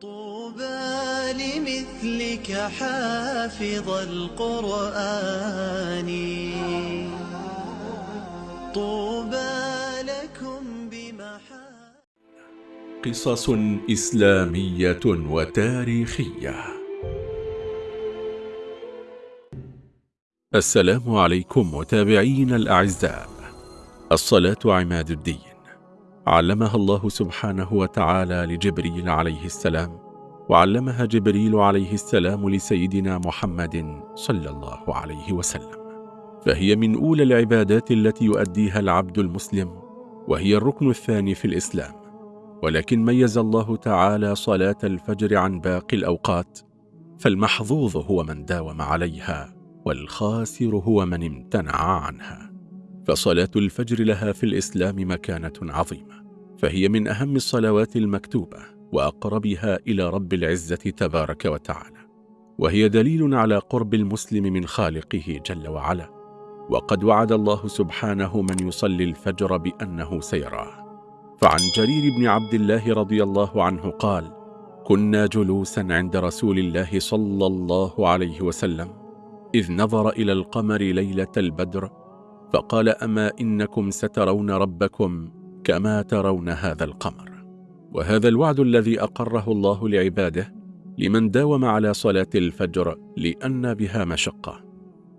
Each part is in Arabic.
طوبى لمثلك حافظ القرآن. طوبى لكم بمحا قصص إسلامية وتاريخية. السلام عليكم متابعين الأعزاء. الصلاة عماد الدين. علمها الله سبحانه وتعالى لجبريل عليه السلام وعلمها جبريل عليه السلام لسيدنا محمد صلى الله عليه وسلم. فهي من أولى العبادات التي يؤديها العبد المسلم وهي الركن الثاني في الإسلام. ولكن ميز الله تعالى صلاة الفجر عن باقي الأوقات فالمحظوظ هو من داوم عليها والخاسر هو من امتنع عنها. فصلاة الفجر لها في الإسلام مكانة عظيمة. فهي من أهم الصلوات المكتوبة وأقربها إلى رب العزة تبارك وتعالى وهي دليل على قرب المسلم من خالقه جل وعلا. وقد وعد الله سبحانه من يصلي الفجر بأنه سيراه. فعن جرير بن عبد الله رضي الله عنه قال كنا جلوسا عند رسول الله صلى الله عليه وسلم إذ نظر إلى القمر ليلة البدر فقال أما إنكم سترون ربكم كما ترون هذا القمر. وهذا الوعد الذي أقره الله لعباده لمن داوم على صلاة الفجر لأن بها مشقة.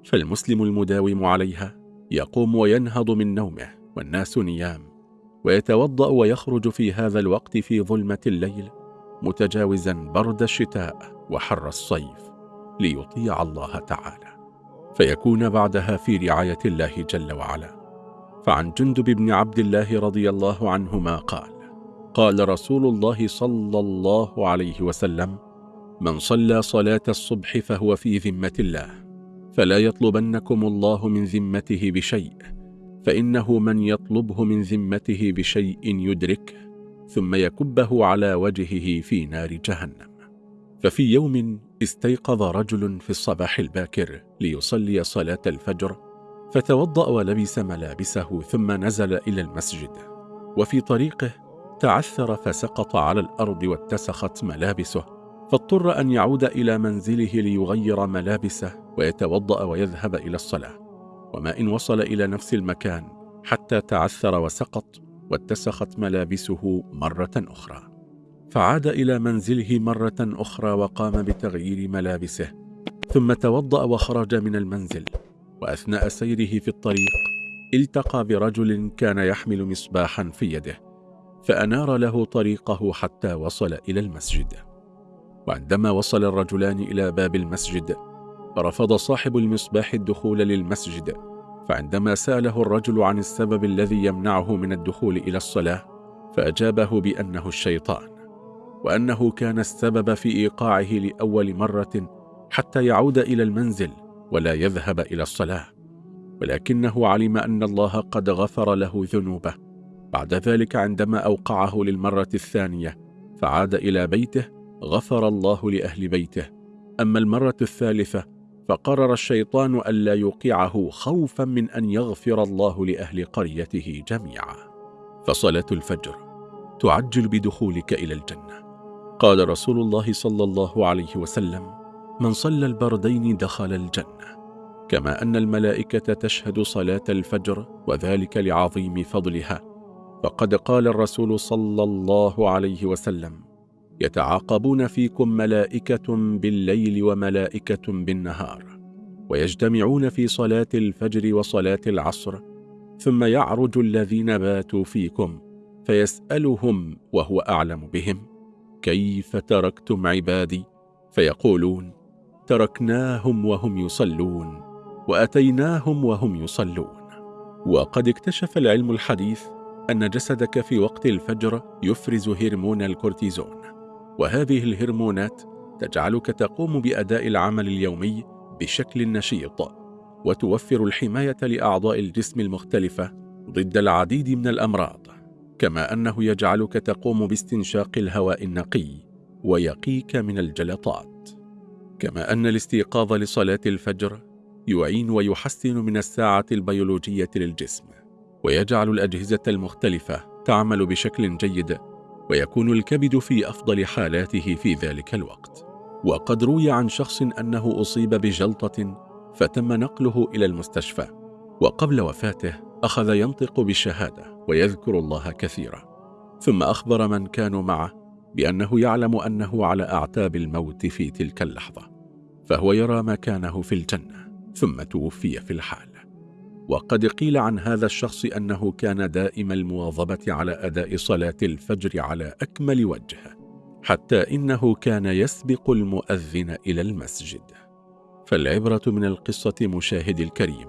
فالمسلم المداوم عليها يقوم وينهض من نومه والناس نيام ويتوضأ ويخرج في هذا الوقت في ظلمة الليل متجاوزا برد الشتاء وحر الصيف ليطيع الله تعالى. فيكون بعدها في رعاية الله جل وعلا. فعن جندب بن عبد الله رضي الله عنهما قال قال رسول الله صلى الله عليه وسلم من صلى صلاة الصبح فهو في ذمة الله فلا يطلبنكم الله من ذمته بشيء فإنه من يطلبه من ذمته بشيء يدركه ثم يكبه على وجهه في نار جهنم. ففي يوم استيقظ رجل في الصباح الباكر ليصلي صلاة الفجر فتوضأ ولبس ملابسه ثم نزل إلى المسجد. وفي طريقه تعثر فسقط على الأرض واتسخت ملابسه فاضطر أن يعود إلى منزله ليغير ملابسه ويتوضأ ويذهب إلى الصلاة. وما إن وصل إلى نفس المكان حتى تعثر وسقط واتسخت ملابسه مرة أخرى. فعاد إلى منزله مرة أخرى وقام بتغيير ملابسه ثم توضأ وخرج من المنزل. وأثناء سيره في الطريق التقى برجل كان يحمل مصباحا في يده فأنار له طريقه حتى وصل إلى المسجد. وعندما وصل الرجلان إلى باب المسجد رفض صاحب المصباح الدخول للمسجد فعندما سأله الرجل عن السبب الذي يمنعه من الدخول إلى الصلاة فأجابه بأنه الشيطان وأنه كان السبب في إيقاعه لأول مرة حتى يعود إلى المنزل. ولا يذهب إلى الصلاة. ولكنه علم أن الله قد غفر له ذنوبه. بعد ذلك عندما أوقعه للمرة الثانية فعاد إلى بيته غفر الله لأهل بيته. أما المرة الثالثة فقرر الشيطان ألا يوقعه خوفا من أن يغفر الله لأهل قريته جميعا. فصلاة الفجر تعجل بدخولك إلى الجنة. قال رسول الله صلى الله عليه وسلم من صلى البردين دخل الجنة. كما أن الملائكة تشهد صلاة الفجر وذلك لعظيم فضلها. فقد قال الرسول صلى الله عليه وسلم يتعاقبون فيكم ملائكة بالليل وملائكة بالنهار ويجتمعون في صلاة الفجر وصلاة العصر ثم يعرج الذين باتوا فيكم فيسألهم وهو أعلم بهم كيف تركتم عبادي؟ فيقولون تركناهم وهم يصلون وأتيناهم وهم يصلون. وقد اكتشف العلم الحديث أن جسدك في وقت الفجر يفرز هرمون الكورتيزون. وهذه الهرمونات تجعلك تقوم بأداء العمل اليومي بشكل نشيط وتوفر الحماية لأعضاء الجسم المختلفة ضد العديد من الأمراض. كما أنه يجعلك تقوم باستنشاق الهواء النقي ويقيك من الجلطات. كما أن الاستيقاظ لصلاة الفجر يعين ويحسن من الساعة البيولوجية للجسم ويجعل الأجهزة المختلفة تعمل بشكل جيد ويكون الكبد في أفضل حالاته في ذلك الوقت. وقد روي عن شخص أنه أصيب بجلطة فتم نقله إلى المستشفى وقبل وفاته أخذ ينطق بالشهادة ويذكر الله كثيرا. ثم أخبر من كانوا معه بأنه يعلم أنه على أعتاب الموت في تلك اللحظة. فهو يرى مكانه في الجنة ثم توفي في الحال. وقد قيل عن هذا الشخص أنه كان دائم المواظبة على أداء صلاة الفجر على أكمل وجه حتى إنه كان يسبق المؤذن إلى المسجد. فالعبرة من القصة مشاهد الكريم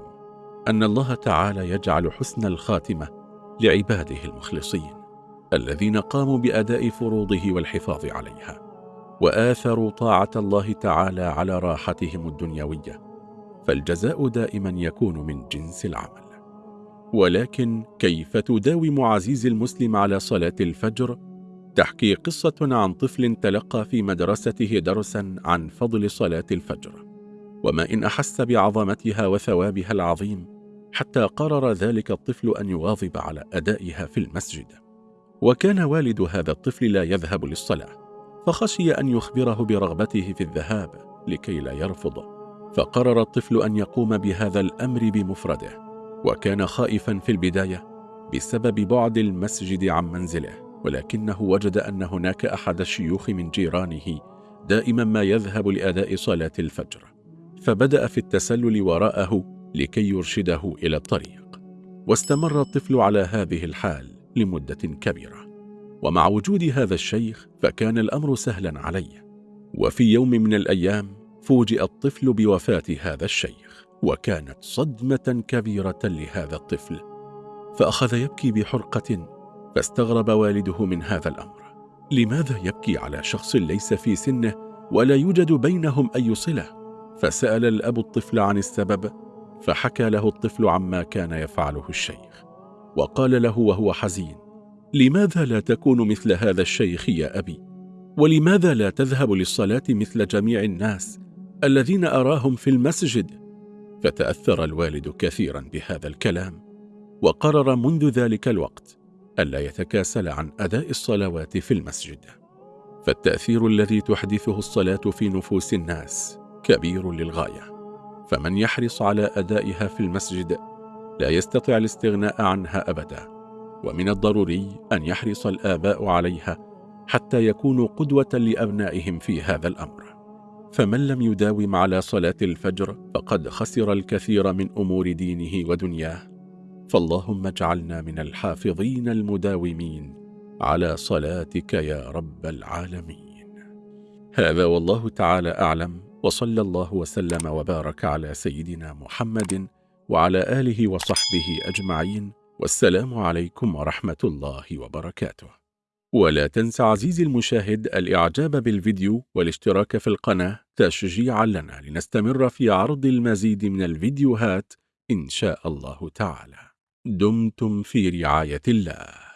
أن الله تعالى يجعل حسن الخاتمة لعباده المخلصين الذين قاموا بأداء فروضه والحفاظ عليها. وآثروا طاعة الله تعالى على راحتهم الدنيوية فالجزاء دائما يكون من جنس العمل. ولكن كيف تداوم عزيز المسلم على صلاة الفجر؟ تحكي قصة عن طفل تلقى في مدرسته درسا عن فضل صلاة الفجر. وما إن أحس بعظمتها وثوابها العظيم حتى قرر ذلك الطفل أن يواظب على أدائها في المسجد. وكان والد هذا الطفل لا يذهب للصلاة. فخشي أن يخبره برغبته في الذهاب لكي لا يرفض فقرر الطفل أن يقوم بهذا الأمر بمفرده وكان خائفا في البداية بسبب بعد المسجد عن منزله ولكنه وجد أن هناك أحد الشيوخ من جيرانه دائما ما يذهب لأداء صلاة الفجر فبدأ في التسلل وراءه لكي يرشده إلى الطريق. واستمر الطفل على هذه الحال لمدة كبيرة. ومع وجود هذا الشيخ فكان الأمر سهلا عليه وفي يوم من الأيام فوجئ الطفل بوفاة هذا الشيخ وكانت صدمة كبيرة لهذا الطفل. فأخذ يبكي بحرقة فاستغرب والده من هذا الأمر. لماذا يبكي على شخص ليس في سنه ولا يوجد بينهم أي صلة؟ فسأل الأب الطفل عن السبب فحكى له الطفل عما كان يفعله الشيخ. وقال له وهو حزين لماذا لا تكون مثل هذا الشيخ يا أبي؟ ولماذا لا تذهب للصلاة مثل جميع الناس الذين أراهم في المسجد؟ فتأثر الوالد كثيرا بهذا الكلام وقرر منذ ذلك الوقت ألا يتكاسل عن أداء الصلوات في المسجد فالتأثير الذي تحدثه الصلاة في نفوس الناس كبير للغاية فمن يحرص على أدائها في المسجد لا يستطيع الاستغناء عنها أبدا ومن الضروري أن يحرص الآباء عليها حتى يكونوا قدوة لأبنائهم في هذا الأمر. فمن لم يداوم على صلاة الفجر فقد خسر الكثير من أمور دينه ودنياه. فاللهم اجعلنا من الحافظين المداومين على صلاتك يا رب العالمين. هذا والله تعالى أعلم وصلى الله وسلم وبارك على سيدنا محمد وعلى آله وصحبه أجمعين. والسلام عليكم ورحمة الله وبركاته. ولا تنس عزيزي المشاهد الإعجاب بالفيديو والاشتراك في القناة تشجيعا لنا لنستمر في عرض المزيد من الفيديوهات إن شاء الله تعالى. دمتم في رعاية الله.